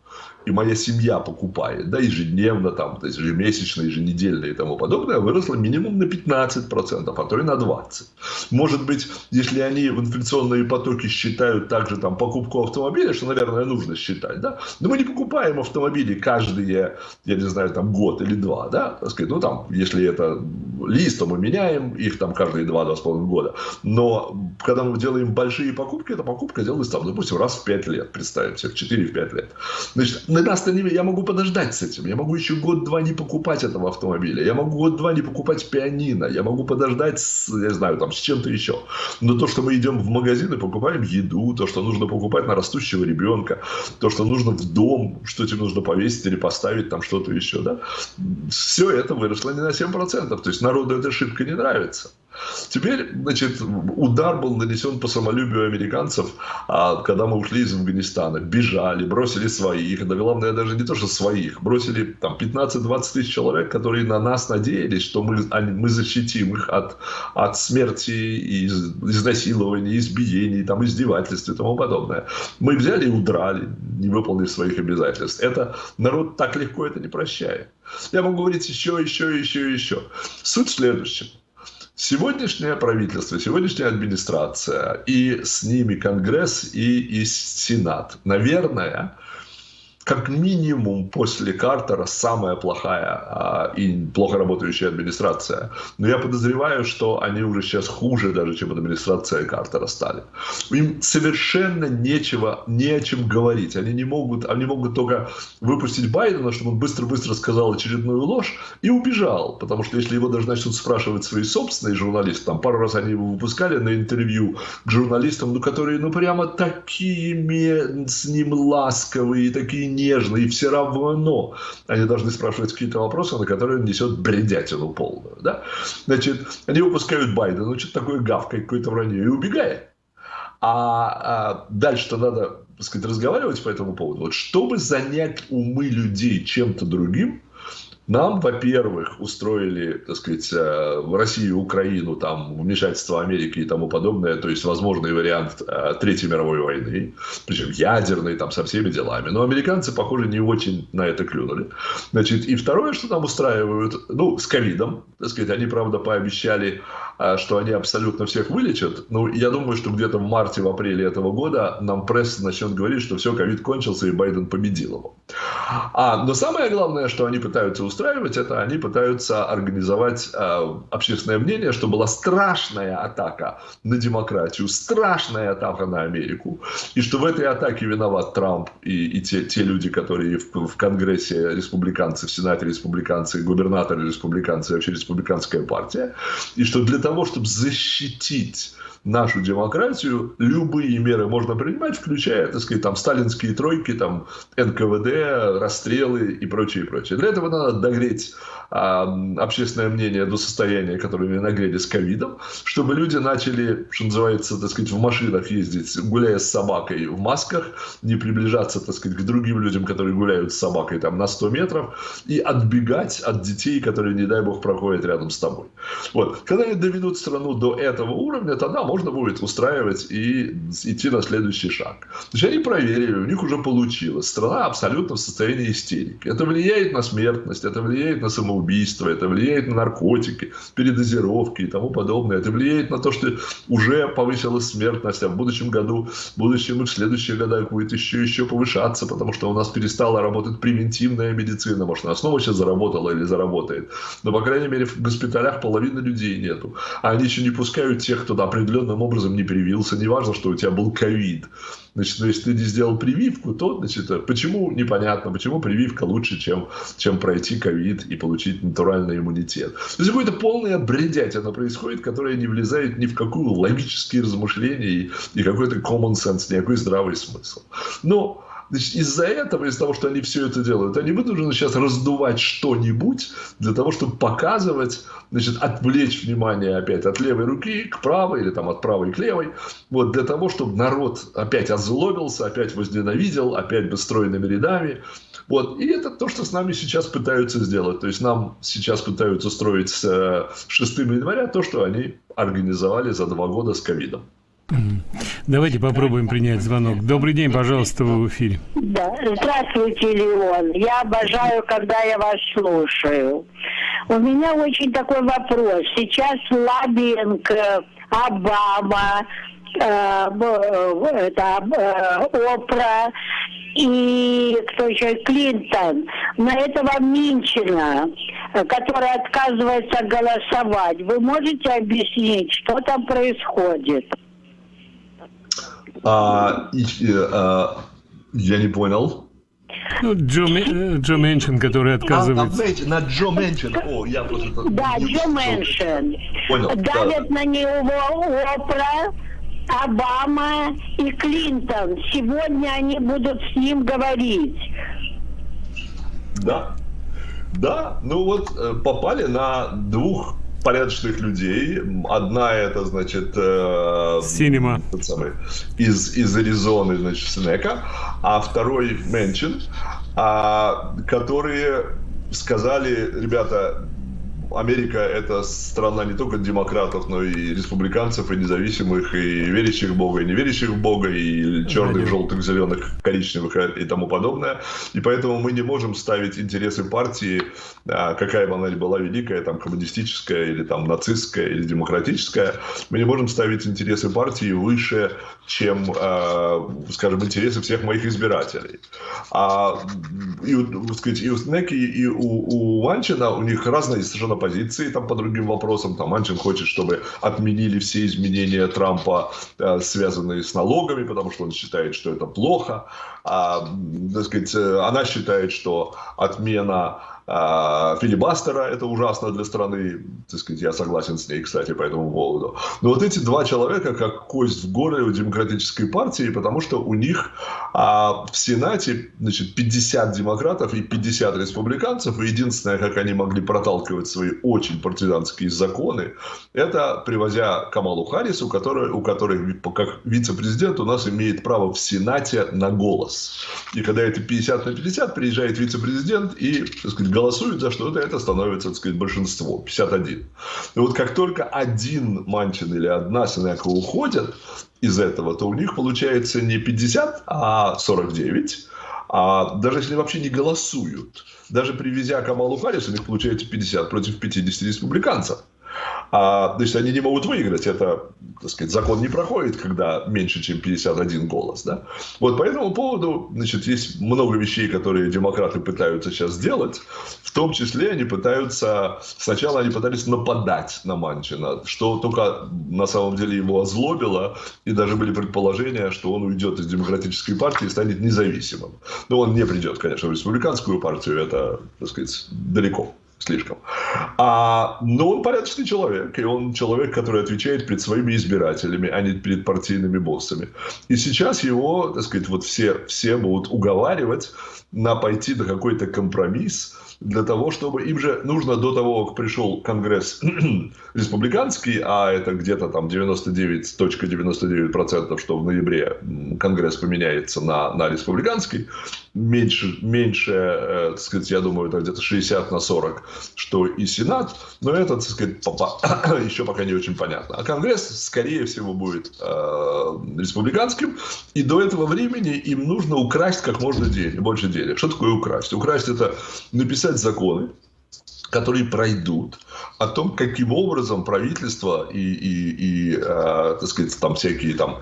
[SPEAKER 2] и моя семья покупает, да, ежедневно, там, то есть ежемесячно, еженедельно и тому подобное, выросла минимум на 15%, а то и на 20%. Может быть, если они в инфляционные потоки считают также там покупку автомобиля, что, наверное, нужно считать, да, но мы не покупаем автомобили каждые, я не знаю, там год или два, да, так сказать, ну там, если это лист, то мы меняем их там каждые два-два с половиной года, но когда мы делаем большие покупки, эта покупка делается там, допустим, раз в 5 лет, представим себе, в 4-5 лет. Значит, на не... Я могу подождать с этим. Я могу еще год-два не покупать этого автомобиля. Я могу год-два не покупать пианино. Я могу подождать, с, я знаю, там, с чем-то еще. Но то, что мы идем в магазин и покупаем еду, то, что нужно покупать на растущего ребенка, то, что нужно в дом, что тебе нужно повесить или поставить там что-то еще, да, все это выросло не на 7%. То есть народу эта ошибка не нравится. Теперь, значит, удар был нанесен по самолюбию американцев, а, когда мы ушли из Афганистана. Бежали, бросили своих, да главное даже не то, что своих, бросили там 15-20 тысяч человек, которые на нас надеялись, что мы, мы защитим их от, от смерти, из, изнасилований, избиений, там, издевательств и тому подобное. Мы взяли и удрали, не выполнив своих обязательств. Это народ так легко это не прощает. Я могу говорить еще, еще, еще, еще. Суть в следующем. Сегодняшнее правительство, сегодняшняя администрация и с ними Конгресс и, и Сенат, наверное, как минимум после Картера самая плохая а, и плохо работающая администрация. Но я подозреваю, что они уже сейчас хуже даже, чем администрация Картера стали. Им совершенно нечего, не о чем говорить. Они не могут, они могут только выпустить Байдена, чтобы он быстро-быстро сказал очередную ложь и убежал. Потому что если его даже начнут спрашивать свои собственные журналисты, там пару раз они его выпускали на интервью к журналистам, ну, которые ну прямо такие с ним ласковые, такие нежно, и все равно они должны спрашивать какие-то вопросы, на которые он несет бредятину полную. Да? Значит, они выпускают Байдена, что-то такое гавкой, какое-то вранье, и убегает. А, а дальше-то надо так сказать, разговаривать по этому поводу. Вот чтобы занять умы людей чем-то другим, нам, во-первых, устроили, так сказать, э, в Россию, Украину, там, вмешательство Америки и тому подобное, то есть возможный вариант э, Третьей мировой войны, причем ядерный, там, со всеми делами. Но американцы, похоже, не очень на это клюнули. Значит, и второе, что нам устраивают, ну, с ковидом, так сказать, они, правда, пообещали, э, что они абсолютно всех вылечат. Ну, я думаю, что где-то в марте, в апреле этого года нам пресса начнет говорить, что все, ковид кончился, и Байден победил его. А, но самое главное, что они пытаются устраивать, это они пытаются организовать э, общественное мнение, что была страшная атака на демократию, страшная атака на Америку, и что в этой атаке виноват Трамп и, и те, те люди, которые в, в Конгрессе республиканцы, в Сенате республиканцы, губернаторы республиканцы, вообще республиканская партия, и что для того, чтобы защитить нашу демократию, любые меры можно принимать, включая, так сказать, там, сталинские тройки, там, НКВД, расстрелы и прочее, и прочее. Для этого надо догреть а, общественное мнение до состояния, которое нагрели с ковидом, чтобы люди начали, что называется, так сказать, в машинах ездить, гуляя с собакой в масках, не приближаться, так сказать, к другим людям, которые гуляют с собакой там на 100 метров, и отбегать от детей, которые, не дай бог, проходят рядом с тобой. Вот. Когда они доведут страну до этого уровня, тогда можно будет устраивать и идти на следующий шаг. Значит, они проверили, у них уже получилось. Страна абсолютно в состоянии истерики. Это влияет на смертность, это влияет на самоубийство, это влияет на наркотики, передозировки и тому подобное. Это влияет на то, что уже повысилась смертность, а в будущем году, в будущем и в следующие года будет еще еще повышаться, потому что у нас перестала работать превентивная медицина. Может, она снова сейчас заработала или заработает. Но, по крайней мере, в госпиталях половины людей нету. А они еще не пускают тех, кто определенным образом не привился. Неважно, что у тебя был ковид. Значит, если ты не сделал прививку, то, значит, почему непонятно, почему прививка лучше, чем, чем пройти ковид и получить натуральный иммунитет. То есть какое-то полное бредятина происходит, которое не влезает ни в какую логические размышления и, и какой-то common sense, никакой здравый смысл. Но из-за этого, из-за того, что они все это делают, они вынуждены сейчас раздувать что-нибудь для того, чтобы показывать, значит, отвлечь внимание опять от левой руки к правой или там от правой к левой, вот для того, чтобы народ опять озлобился, опять возненавидел, опять бесстройными рядами. Вот. И это то, что с нами сейчас пытаются сделать. То есть нам сейчас пытаются строить с 6 января то, что они организовали за два года с ковидом.
[SPEAKER 1] Давайте попробуем принять звонок. Добрый день, пожалуйста, вы в эфире.
[SPEAKER 4] Да. Здравствуйте, Леон. Я обожаю, когда я вас слушаю. У меня очень такой вопрос. Сейчас лоббинг Обама, э, это, э, Опра и кто еще, Клинтон, на этого Минчина, который отказывается голосовать. Вы можете объяснить, что там происходит?
[SPEAKER 2] А, и, а, я не понял.
[SPEAKER 1] Ну, Джо, э, Джо Меншин, который а, отказывается.
[SPEAKER 2] А, на Джо Меншин. О, я просто...
[SPEAKER 4] Да, Джо Меншин. Понял. Давят да. на него Опра, Обама и Клинтон. Сегодня они будут с ним говорить.
[SPEAKER 2] Да. Да, ну вот э, попали на двух порядочных людей. Одна это, значит,
[SPEAKER 1] э, Синема.
[SPEAKER 2] Самый, из, из Аризоны, значит, Сенека, а второй Менчин, а, которые сказали, ребята, Америка – это страна не только демократов, но и республиканцев, и независимых, и верящих в Бога, и не верящих в Бога, и черных, желтых, зеленых, коричневых и тому подобное. И поэтому мы не можем ставить интересы партии, а, какая бы она ни была великая, там, коммунистическая, или там нацистская, или демократическая, мы не можем ставить интересы партии выше, чем, а, скажем, интересы всех моих избирателей. А и, сказать, и у Снеки, и у, у Ванчина у них разные совершенно позиции там по другим вопросам. Там Манчин хочет, чтобы отменили все изменения Трампа, э, связанные с налогами, потому что он считает, что это плохо. А, так сказать, э, она считает, что отмена филибастера, это ужасно для страны, так сказать, я согласен с ней, кстати, по этому поводу. Но вот эти два человека как кость в горле у демократической партии, потому что у них а, в Сенате значит, 50 демократов и 50 республиканцев, и единственное, как они могли проталкивать свои очень партизанские законы, это привозя Камалу Харрису, который, у которой как вице-президент у нас имеет право в Сенате на голос. И когда это 50 на 50, приезжает вице-президент и, так сказать, голосуют за что-то, это становится, так сказать, большинство, 51. И вот как только один Манчин или одна Сенека уходят из этого, то у них получается не 50, а 49. А даже если вообще не голосуют, даже привезя Камалу Харрис, у них получается 50 против 50 республиканцев. А, значит, они не могут выиграть. Это, так сказать, закон не проходит, когда меньше, чем 51 голос. Да? Вот по этому поводу, значит, есть много вещей, которые демократы пытаются сейчас сделать. В том числе они пытаются, сначала они пытались нападать на Манчина, что только на самом деле его озлобило, и даже были предположения, что он уйдет из демократической партии и станет независимым. Но он не придет, конечно, в республиканскую партию, это, так сказать, далеко слишком. А, но он порядочный человек, и он человек, который отвечает перед своими избирателями, а не перед партийными боссами. И сейчас его, так сказать, вот все, все будут уговаривать на пойти на какой-то компромисс, для того, чтобы им же нужно до того, как пришел Конгресс республиканский, а это где-то там 99.99%, ,99%, что в ноябре Конгресс поменяется на, на республиканский, меньше, меньше э, так сказать, я думаю, это где-то 60 на 40, что и Сенат, но это, так сказать, еще пока не очень понятно. А Конгресс, скорее всего, будет э, республиканским, и до этого времени им нужно украсть как можно денег, больше денег. Что такое украсть? Украсть – это написать законы, которые пройдут, о том, каким образом правительство и, и, и э, так сказать, там всякие там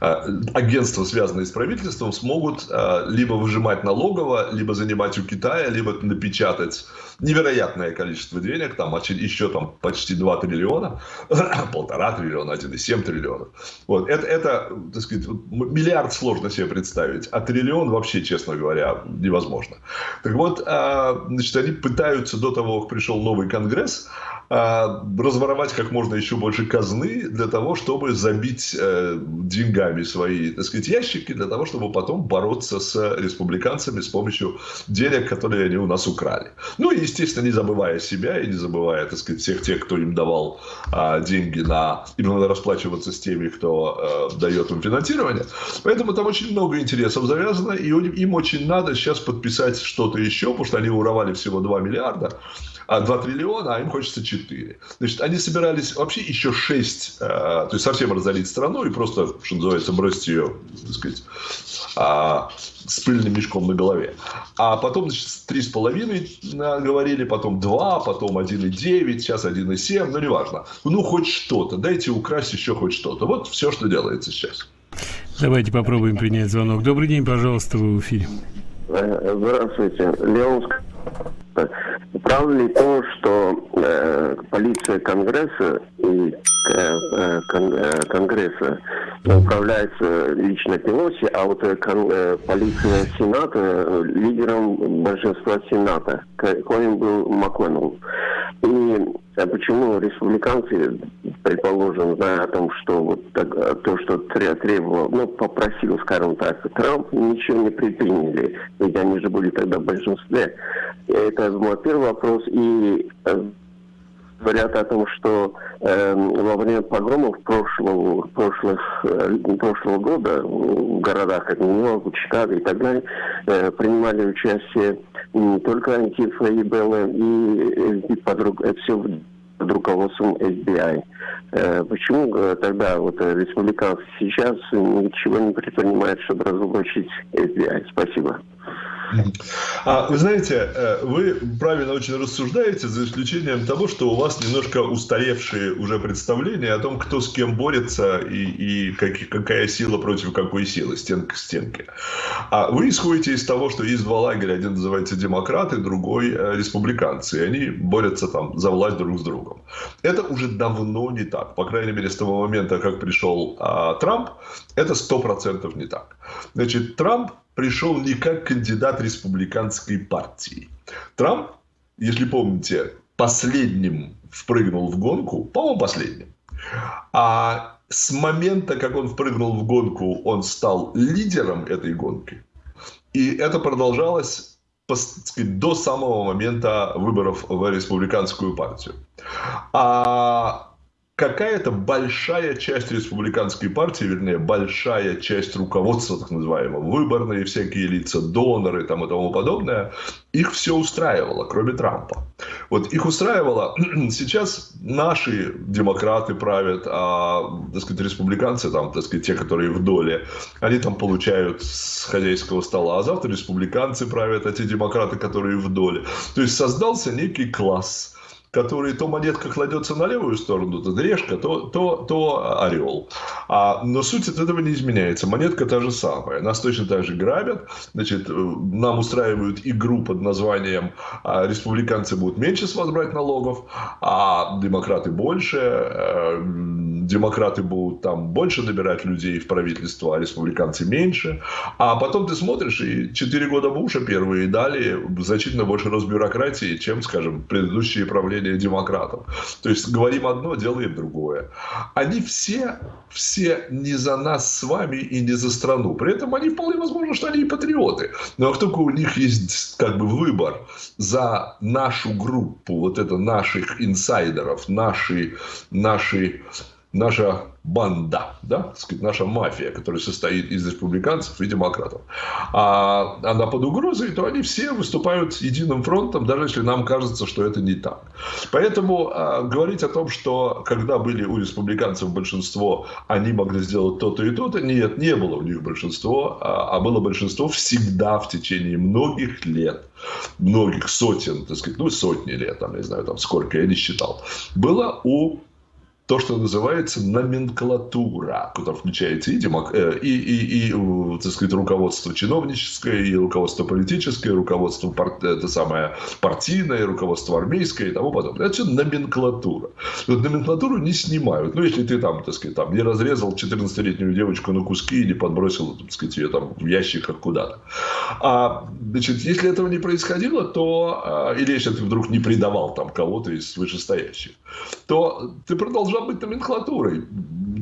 [SPEAKER 2] э, агентства, связанные с правительством, смогут э, либо выжимать налогово, либо занимать у Китая, либо напечатать невероятное количество денег, там еще там почти 2 триллиона, полтора триллиона, 1,7 триллиона. Вот, это, это, так сказать, миллиард сложно себе представить, а триллион вообще, честно говоря, невозможно. Так вот, э, значит, они пытаются до того, как пришел новый Конгресс, а, разворовать как можно еще больше казны для того, чтобы забить э, деньгами свои, так сказать, ящики, для того, чтобы потом бороться с республиканцами с помощью денег, которые они у нас украли. Ну и, естественно, не забывая себя и не забывая, так сказать, всех тех, кто им давал а, деньги на... Им надо расплачиваться с теми, кто а, дает им финансирование. Поэтому там очень много интересов завязано, и им очень надо сейчас подписать что-то еще, потому что они уровали всего 2 миллиарда а 2 триллиона, а им хочется 4. Значит, они собирались вообще еще 6, э, то есть совсем разорить страну и просто, что называется, бросить ее, так сказать, а, с пыльным мешком на голове. А потом, значит, 3,5 говорили, потом 2, потом 1,9, сейчас 1,7, ну, неважно. Ну, хоть что-то, дайте украсть еще хоть что-то. Вот все, что делается сейчас.
[SPEAKER 1] Давайте попробуем принять звонок. Добрый день, пожалуйста, вы в эфире.
[SPEAKER 5] Э, здравствуйте. Леон Правда ли то, что э, полиция Конгресса и э, э кон, э, Конгресса управляется лично Пелоси, а вот э, кон, э, полиция Сената э, лидером большинства Сената, коим был МакКоннелл. И а почему республиканцы, предположим, зная о том, что вот так, то, что требовал, ну, попросил, скажем так, Трамп, ничего не предприняли, ведь они же были тогда в большинстве. Это мой первый вопрос. И говорят о том, что э, во время погромов прошлого, прошлых, э, прошлого года в городах, как Нью-Йорк, Чикаго и так далее, э, принимали участие не только Антифа и Белла, и под, это все под руководством FBI. Э, почему э, тогда вот республиканцы сейчас ничего не предпринимают, чтобы разоблачить FBI? Спасибо.
[SPEAKER 2] А, вы знаете, э, вы правильно очень рассуждаете, за исключением того, что у вас немножко устаревшие уже представления о том, кто с кем борется и, и как, какая сила против какой силы, стенка к стенке. А вы исходите из того, что есть два лагеря, один называется демократы, другой э, республиканцы, и они борются там за власть друг с другом. Это уже давно не так, по крайней мере, с того момента, как пришел а, Трамп, это сто процентов не так. Значит, Трамп пришел не как кандидат республиканской партии. Трамп, если помните, последним впрыгнул в гонку, по-моему, последним. А с момента, как он впрыгнул в гонку, он стал лидером этой гонки. И это продолжалось сказать, до самого момента выборов в республиканскую партию. А какая-то большая часть республиканской партии, вернее, большая часть руководства, так называемого, выборные всякие лица, доноры там и тому подобное, их все устраивало, кроме Трампа. Вот их устраивало, сейчас наши демократы правят, а, так сказать, республиканцы, там, так сказать, те, которые в доле, они там получают с хозяйского стола, а завтра республиканцы правят, а те демократы, которые в доле. То есть создался некий класс – который то монетка кладется на левую сторону, то решка, то, то, то орел. А, но суть от этого не изменяется. Монетка та же самая. Нас точно так же грабят. Значит, э, нам устраивают игру под названием а, «Республиканцы будут меньше с вас брать налогов, а демократы больше». А, демократы будут там больше набирать людей в правительство, а республиканцы меньше. А потом ты смотришь, и 4 года Буша первые дали значительно больше разбюрократии, чем, скажем, предыдущие правления демократов. То есть говорим одно, делаем другое. Они все, все не за нас с вами и не за страну. При этом они вполне возможно, что они и патриоты. Но как только у них есть как бы выбор за нашу группу, вот это наших инсайдеров, наши, наши наша банда, да, наша мафия, которая состоит из республиканцев и демократов, а она под угрозой, то они все выступают единым фронтом, даже если нам кажется, что это не так. Поэтому а, говорить о том, что когда были у республиканцев большинство, они могли сделать то-то и то-то, нет, не было у них большинство, а, а было большинство всегда в течение многих лет, многих сотен, так сказать, ну сотни лет, там, не знаю, там сколько, я не считал, было у то, что называется номенклатура, куда включается и, демок... Э, и, и, и так сказать, руководство чиновническое, и руководство политическое, и руководство пар... это самое партийное, руководство армейское и тому подобное. Это все номенклатура. Вот номенклатуру не снимают. Ну, если ты там, так сказать, там, не разрезал 14-летнюю девочку на куски и не подбросил, так сказать, ее там в ящиках куда-то. А, значит, если этого не происходило, то, а, или если ты вдруг не предавал там кого-то из вышестоящих, то ты продолжал должна быть номенклатурой.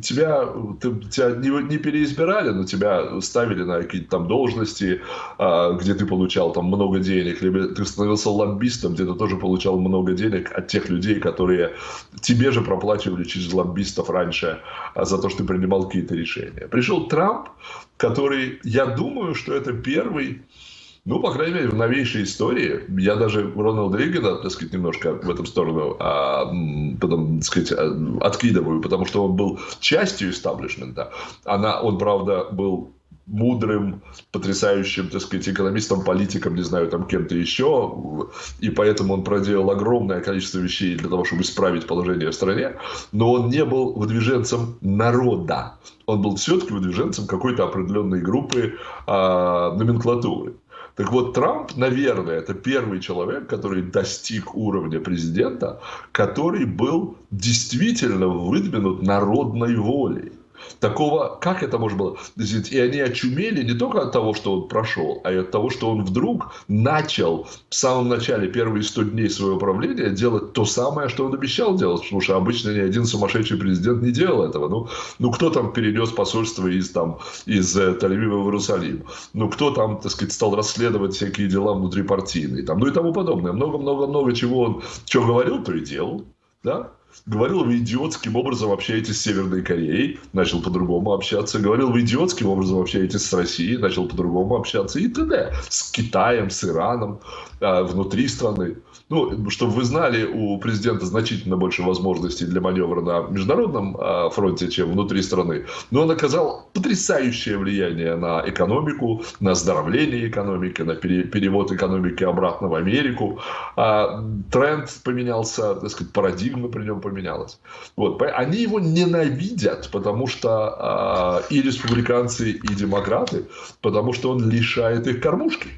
[SPEAKER 2] Тебя, ты, тебя не, не переизбирали, но тебя ставили на какие-то там должности, а, где ты получал там много денег, либо ты становился лоббистом, где ты тоже получал много денег от тех людей, которые тебе же проплачивали через лоббистов раньше а, за то, что ты принимал какие-то решения. Пришел Трамп, который, я думаю, что это первый ну, по крайней мере, в новейшей истории, я даже Рональда Рейгана, так сказать, немножко в эту сторону а, потом, так сказать, а, откидываю, потому что он был частью истаблишмента. Она, он, правда, был мудрым, потрясающим, так сказать, экономистом, политиком, не знаю, там кем-то еще, и поэтому он проделал огромное количество вещей для того, чтобы исправить положение в стране, но он не был выдвиженцем народа, он был все-таки выдвиженцем какой-то определенной группы а, номенклатуры. Так вот, Трамп, наверное, это первый человек, который достиг уровня президента, который был действительно выдвинут народной волей. Такого, как это можно было? И они очумели не только от того, что он прошел, а и от того, что он вдруг начал в самом начале, первые 100 дней своего правления, делать то самое, что он обещал делать. Потому что обычно ни один сумасшедший президент не делал этого. Ну, ну кто там перенес посольство из, там, из э, Тель-Авива в Иерусалим? Ну, кто там, так сказать, стал расследовать всякие дела внутрипартийные? Там, ну и тому подобное. Много-много-много чего он что говорил, то и делал. да, говорил, вы идиотским образом общаетесь с Северной Кореей, начал по-другому общаться, говорил, вы идиотским образом общаетесь с Россией, начал по-другому общаться и т.д. С Китаем, с Ираном, а, внутри страны. Ну, чтобы вы знали, у президента значительно больше возможностей для маневра на международном а, фронте, чем внутри страны. Но он оказал потрясающее влияние на экономику, на оздоровление экономики, на перевод экономики обратно в Америку. А, тренд поменялся, так сказать, парадигма при нем поменялась. Вот. Они его ненавидят, потому что и республиканцы, и демократы, потому что он лишает их кормушки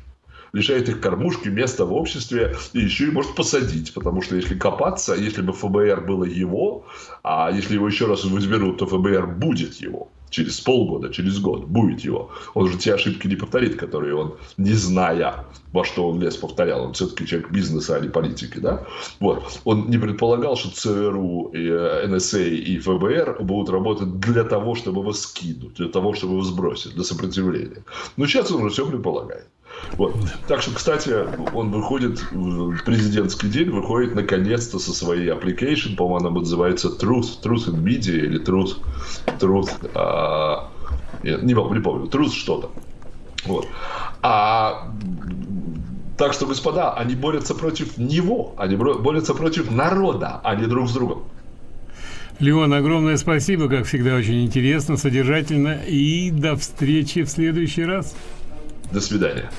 [SPEAKER 2] лишает их кормушки, места в обществе, и еще и может посадить, потому что если копаться, если бы ФБР было его, а если его еще раз возьмут, то ФБР будет его через полгода, через год, будет его. Он же те ошибки не повторит, которые он, не зная, во что он лез, повторял. Он все-таки человек бизнеса, а не политики, да? Вот. Он не предполагал, что ЦРУ, и э, НСА и ФБР будут работать для того, чтобы его скинуть, для того, чтобы его сбросить, для сопротивления. Но сейчас он уже все предполагает. Вот. Так что, кстати, он выходит президентский день, выходит наконец-то со своей application, по-моему, она называется Truth, Truth in Media или Truth, Truth, а, не, не помню, Truth что-то. Вот. А так что, господа, они борются против него, они борются против народа, а не друг с другом.
[SPEAKER 1] Леон, огромное спасибо, как всегда, очень интересно, содержательно, и до встречи в следующий раз.
[SPEAKER 2] До свидания.